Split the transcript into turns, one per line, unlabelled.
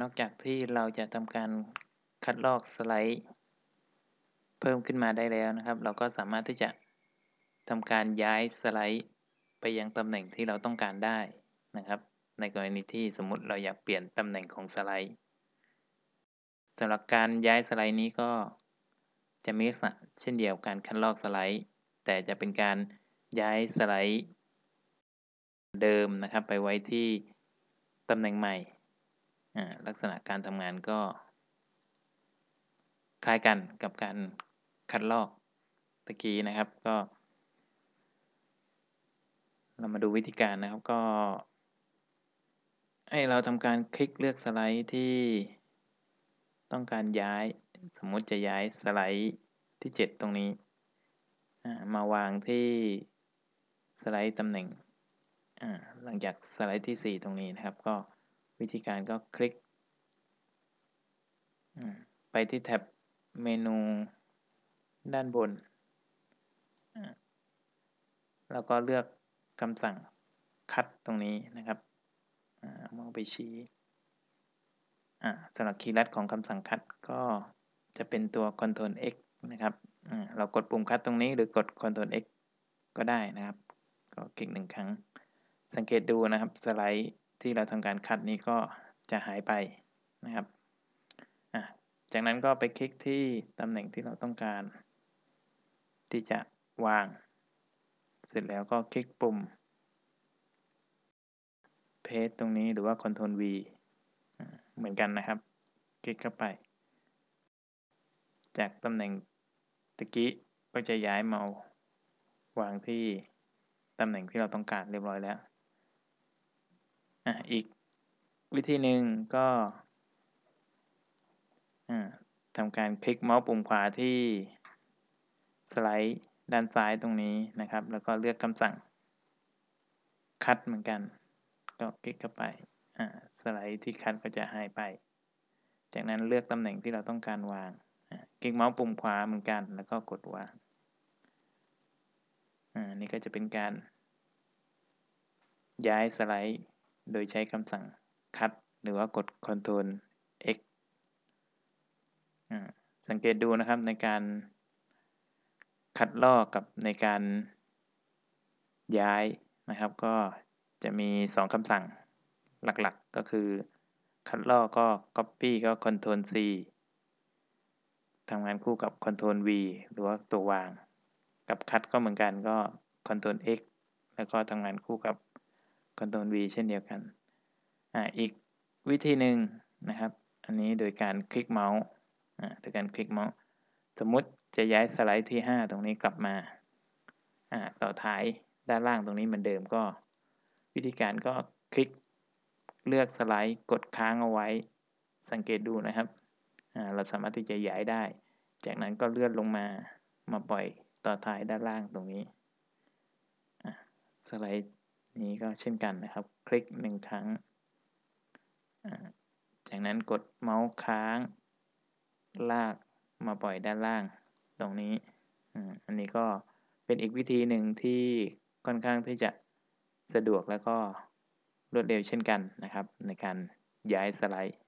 นอกจากที่เราจะทำการคัดลอกสไลด์ เพิ่มขึ้นมาได้แล้วนะครับ เราก็สามารถที่จะทำการย้ายสไลด์ไปยังตำแหน่งที่เราต้องการได้นะครับ ในกรณีที่สมมติเราอยากเปลี่ยนตำแหน่งของสไลด์สำหรับการย้ายสไลด์นี้ก็จะมีลักษณะเช่นเดียวกันคัดลอกสไลด์ แต่จะเป็นการย้ายสไลด์ เดิมนะครับ ไปไว้ที่ตำแหน่งใหม่ ลักษณะการทำงานก็ คล้ายกันกับการคัดลอกตะกี้นะครับก็ เรามาดูวิธีการนะครับก็ ให้เราทำการคลิกเลือกสไลด์ที่ต้องการย้ายสมมติจะย้ายสไลด์ที่ 7 ตรงนี้ มาวางที่สไลด์ตำแหน่งหลังจากสไลด์ที่ 4 ตรงนี้นะครับก็ วิธีการก็คลิก ไปที่แท็บเมนูด้านบน แล้วก็เลือกคำสั่งคัดตรงนี้นะครับมองไปชี้สำหรับคีย์ลัดของคำสั่งคัดก็จะเป็นตัว Ctrl X นะครับเรากดปุ่มคัดตรงนี้หรือกด Ctrl X ก็ได้นะครับ ก็คลิกหนึ่งครั้ง สังเกตดูนะครับสไลด์ ที่เราทำการคัดนี้ก็จะหายไปนะครับจากนั้นก็ไปคลิกที่ตำแหน่งที่เราต้องการ ที่จะวาง เสร็จแล้วก็คลิกปุ่ม paste ตรงนี้หรือว่า Ctrl V เหมือนกันนะครับ คลิกเข้าไป จากตำแหน่งตะกี้ก็จะย้ายเมาส์วางที่ตำแหน่งที่เราต้องการเรียบร้อยแล้ว อะอีกวิธีหนึ่งก็ทำการคลิกเมาส์ปุ่มขวาที่สไลด์ด้านซ้ายตรงนี้นะครับ แล้วก็เลือกคำสั่งคัดเหมือนกัน ก็คลิกเข้าไปสไลด์ที่คัดก็จะหายไป จากนั้นเลือกตำแหน่งที่เราต้องการวางคลิกเมาส์ปุ่มขวาเหมือนกัน แล้วก็กดวางนี่ก็จะเป็นการย้ายสไลด์ โดยใช้คำสั่งคัดหรือว่ากด Ctrl X สังเกตดูนะครับในการคัดลอกกับในการย้ายนะครับ ก็จะมี 2คำสั่งหลักๆ ก็คือ คัดลอกก็ Copy ก็ Ctrl C ทำงานคู่กับ Ctrl V หรือว่าตัววาง กับคัดก็เหมือนกันก็ Ctrl X แล้วก็ทำงานคู่กับ Ctrl V เช่นเดียวกันอ่าอีกวิธีหนึ่งนะครับ อันนี้โดยการคลิกเมาส์โดยการคลิกเมาส์ สมมุติจะย้ายสไลด์ที่ 5 ตรงนี้กลับมาต่อท้ายด้านล่างตรงนี้เหมือนเดิมก็ วิธีการก็คลิกเลือกสไลด์กดค้างเอาไว้ สังเกตดูนะครับเราสามารถที่จะย้ายได้ จากนั้นก็เลื่อนลงมามาปล่อยต่อท้ายด้านล่างตรงนี้สไลด์ นี้ก็เช่นกันนะครับ คลิกหนึ่งครั้ง จากนั้นกดเมาส์ค้าง ลากมาปล่อยด้านล่างตรงนี้ อันนี้ก็เป็นอีกวิธีหนึ่งที่ค่อนข้างที่จะสะดวกแล้วก็รวดเร็วเช่นกันนะครับ ในการย้ายสไลด์